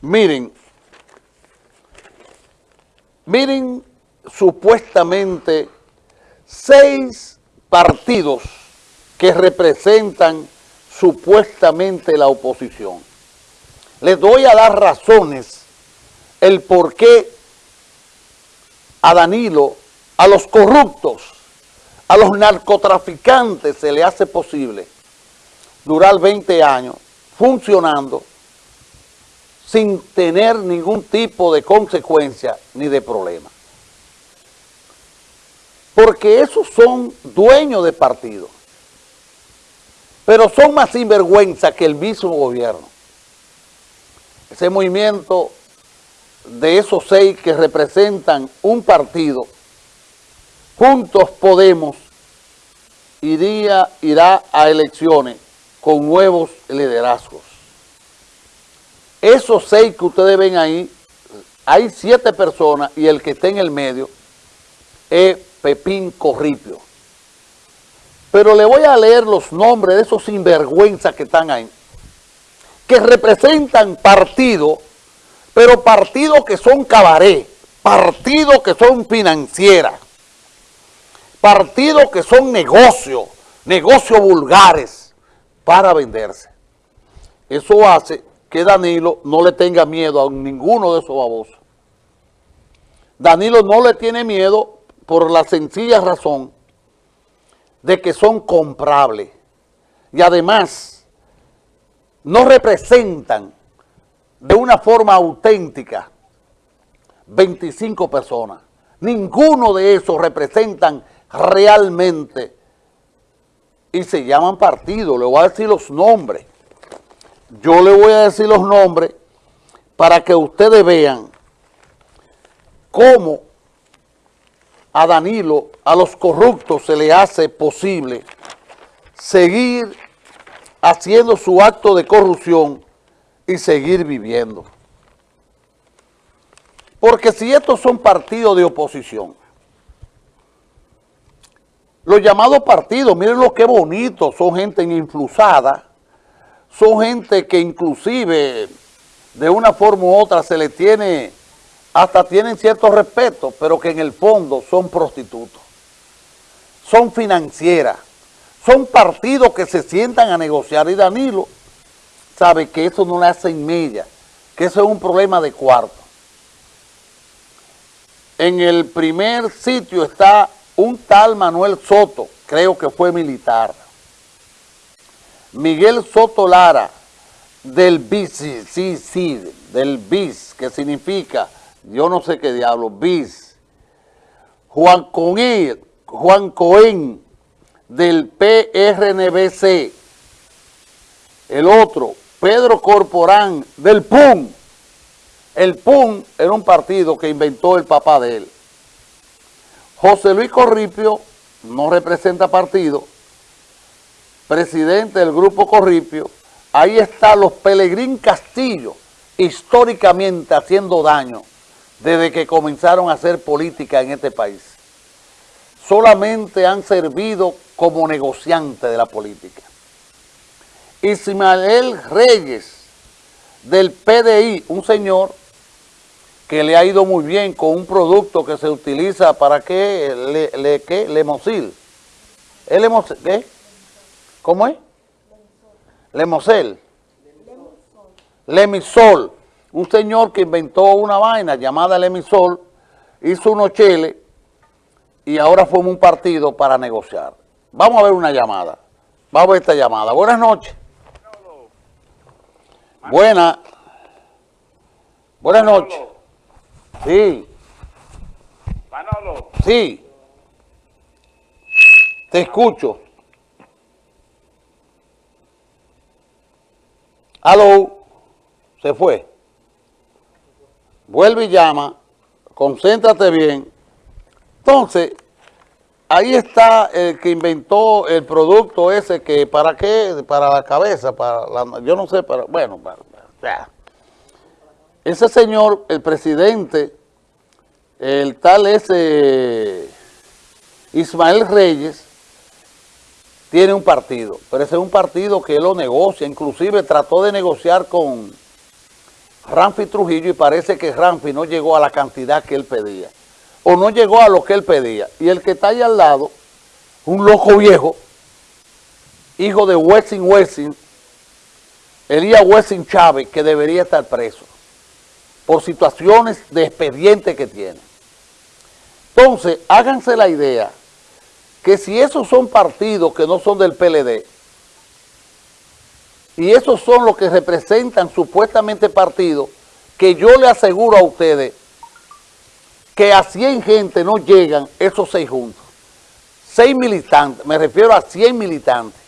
Miren, miren supuestamente seis partidos que representan supuestamente la oposición. Les doy a dar razones el por qué a Danilo, a los corruptos, a los narcotraficantes se le hace posible durar 20 años funcionando sin tener ningún tipo de consecuencia ni de problema. Porque esos son dueños de partidos, pero son más sinvergüenza que el mismo gobierno. Ese movimiento de esos seis que representan un partido, Juntos Podemos, iría, irá a elecciones con nuevos liderazgos. Esos seis que ustedes ven ahí, hay siete personas y el que está en el medio es Pepín Corripio. Pero le voy a leer los nombres de esos sinvergüenzas que están ahí, que representan partidos, pero partidos que son cabaret, partidos que son financieras, partidos que son negocios, negocios vulgares para venderse. Eso hace que Danilo no le tenga miedo a ninguno de esos babosos. Danilo no le tiene miedo por la sencilla razón de que son comprables. Y además, no representan de una forma auténtica 25 personas. Ninguno de esos representan realmente y se llaman partidos. Le voy a decir los nombres. Yo le voy a decir los nombres para que ustedes vean cómo a Danilo, a los corruptos se le hace posible seguir haciendo su acto de corrupción y seguir viviendo. Porque si estos son partidos de oposición, los llamados partidos, miren lo que bonito, son gente influsada, son gente que inclusive de una forma u otra se le tiene, hasta tienen cierto respeto, pero que en el fondo son prostitutos, son financieras, son partidos que se sientan a negociar. Y Danilo sabe que eso no le hace en media, que eso es un problema de cuarto. En el primer sitio está un tal Manuel Soto, creo que fue militar, Miguel Soto Lara, del BIS, sí, sí, del BIS, que significa, yo no sé qué diablo, BIS. Juan Cohen, Juan Cohen, del PRNBC. El otro, Pedro Corporán, del PUN. El PUN era un partido que inventó el papá de él. José Luis Corripio no representa partido, presidente del Grupo Corripio, ahí está los Pelegrín Castillo, históricamente haciendo daño desde que comenzaron a hacer política en este país. Solamente han servido como negociantes de la política. Ismael Reyes, del PDI, un señor que le ha ido muy bien con un producto que se utiliza para qué, le, le, ¿qué? Lemosil. ¿El ¿Qué? ¿Cómo es? Lemosel. Lemisol. Un señor que inventó una vaina llamada Lemisol, hizo unos cheles y ahora forma un partido para negociar. Vamos a ver una llamada. Vamos a ver esta llamada. Buenas noches. Buenas. Buenas noches. Sí. Manolo. Sí. Te escucho. Aló, se fue. Vuelve y llama, concéntrate bien. Entonces, ahí está el que inventó el producto ese que, ¿para qué? Para la cabeza, para yo no sé, para, bueno, para, ese señor, el presidente, el tal ese Ismael Reyes, tiene un partido, pero ese es un partido que lo negocia, inclusive trató de negociar con Ramfi Trujillo y parece que Ramfi no llegó a la cantidad que él pedía. O no llegó a lo que él pedía. Y el que está ahí al lado, un loco viejo, hijo de Wessing Wessing, Elías Wessing Chávez, que debería estar preso por situaciones de expediente que tiene. Entonces, háganse la idea que si esos son partidos que no son del PLD, y esos son los que representan supuestamente partidos, que yo le aseguro a ustedes que a 100 gente no llegan esos seis juntos. Seis militantes, me refiero a 100 militantes.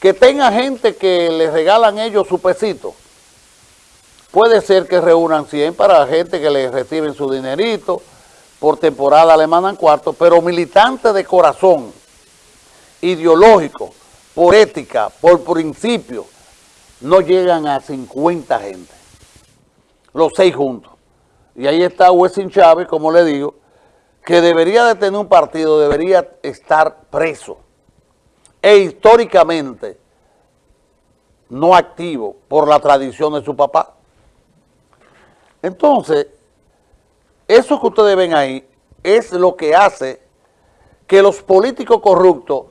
Que tenga gente que les regalan ellos su pesito. Puede ser que reúnan 100 para gente que les reciben su dinerito, por temporada le mandan cuarto, pero militantes de corazón, ideológico, por ética, por principio, no llegan a 50 gente, los seis juntos. Y ahí está Wessing Chávez, como le digo, que debería de tener un partido, debería estar preso. E históricamente no activo por la tradición de su papá. Entonces, eso que ustedes ven ahí es lo que hace que los políticos corruptos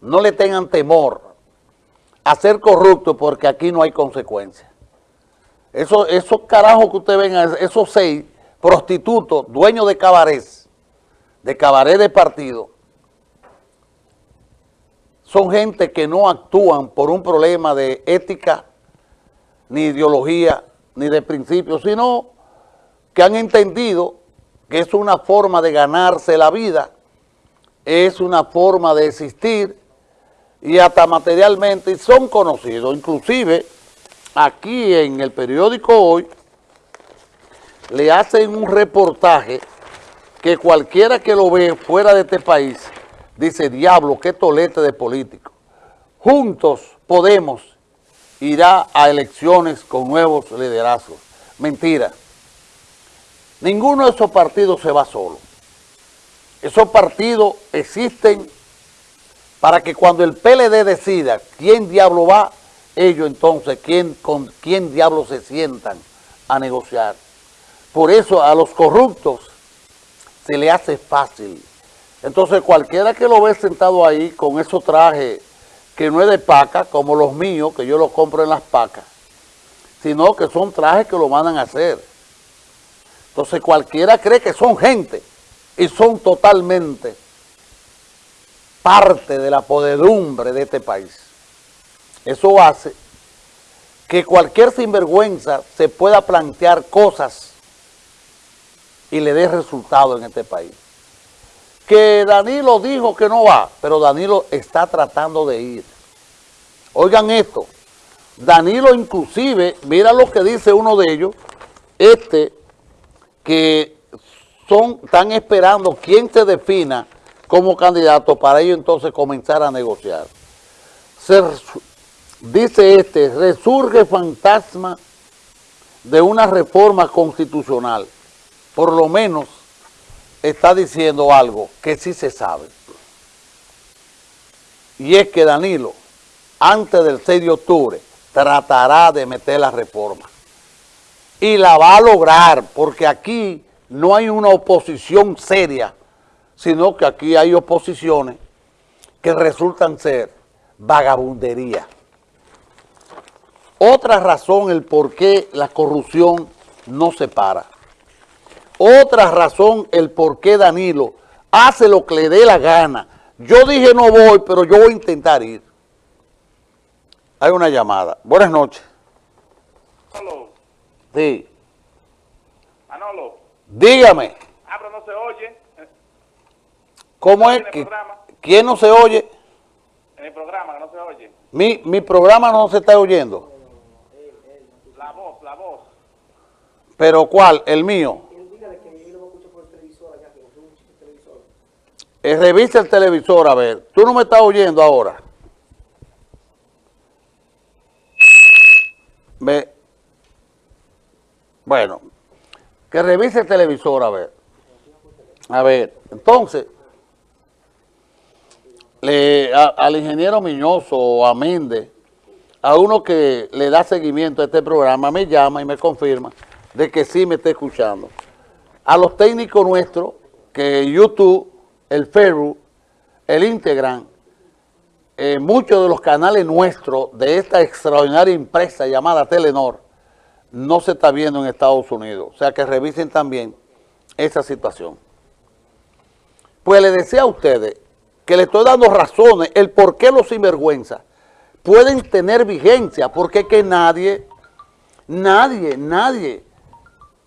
no le tengan temor a ser corrupto porque aquí no hay consecuencias. Eso, esos carajos que ustedes ven, esos seis prostitutos, dueños de cabarets, de cabaret de partido, son gente que no actúan por un problema de ética, ni ideología, ni de principios, sino que han entendido que es una forma de ganarse la vida, es una forma de existir, y hasta materialmente son conocidos. Inclusive aquí en el periódico Hoy le hacen un reportaje que cualquiera que lo ve fuera de este país dice, diablo, qué tolete de político. Juntos Podemos irá a elecciones con nuevos liderazgos. Mentira. Ninguno de esos partidos se va solo. Esos partidos existen para que cuando el PLD decida quién diablo va, ellos entonces, quién, con quién diablo se sientan a negociar. Por eso a los corruptos se le hace fácil. Entonces cualquiera que lo ve sentado ahí con esos trajes que no es de paca, como los míos, que yo los compro en las pacas, sino que son trajes que lo mandan a hacer. Entonces cualquiera cree que son gente y son totalmente parte de la podedumbre de este país. Eso hace que cualquier sinvergüenza se pueda plantear cosas y le dé resultado en este país. Que Danilo dijo que no va, pero Danilo está tratando de ir. Oigan esto, Danilo inclusive, mira lo que dice uno de ellos, este, que son, están esperando quién se defina como candidato para ello entonces comenzar a negociar. dice este, resurge fantasma de una reforma constitucional. Por lo menos está diciendo algo que sí se sabe. Y es que Danilo, antes del 6 de octubre, tratará de meter la reforma. Y la va a lograr, porque aquí no hay una oposición seria sino que aquí hay oposiciones que resultan ser vagabundería. Otra razón el por qué la corrupción no se para. Otra razón el por qué Danilo hace lo que le dé la gana. Yo dije no voy, pero yo voy a intentar ir. Hay una llamada. Buenas noches. Sí. Manolo. Dígame. Ah, pero no se oye. ¿Cómo es? que ¿Quién no se oye? En el programa, que no se oye. Mi, mi programa no se está oyendo. La voz, la voz. ¿Pero cuál? ¿El mío? Eh, revisa el televisor, a ver. Tú no me estás oyendo ahora. Ve. Bueno, que revise el televisor, a ver. A ver, entonces le, al ingeniero Miñoso o a Méndez a uno que le da seguimiento a este programa me llama y me confirma de que sí me está escuchando. A los técnicos nuestros, que YouTube, el Facebook, el Instagram, eh, muchos de los canales nuestros de esta extraordinaria empresa llamada Telenor, no se está viendo en Estados Unidos. O sea que revisen también esa situación. Pues le decía a ustedes que le estoy dando razones, el por qué los sinvergüenzas pueden tener vigencia, porque que nadie, nadie, nadie,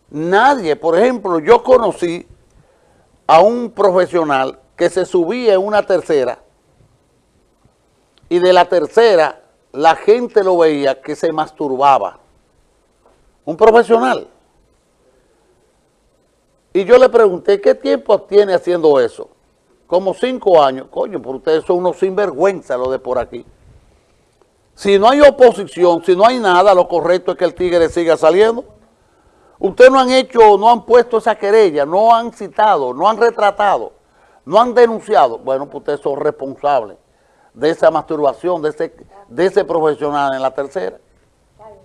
nadie, por ejemplo, yo conocí a un profesional que se subía en una tercera y de la tercera la gente lo veía que se masturbaba. Un profesional. Y yo le pregunté, ¿qué tiempo tiene haciendo eso? Como cinco años. Coño, por ustedes son unos sinvergüenza lo de por aquí. Si no hay oposición, si no hay nada, lo correcto es que el tigre siga saliendo. Ustedes no han hecho, no han puesto esa querella, no han citado, no han retratado, no han denunciado. Bueno, pues ustedes son responsables de esa masturbación, de ese profesional en la tercera.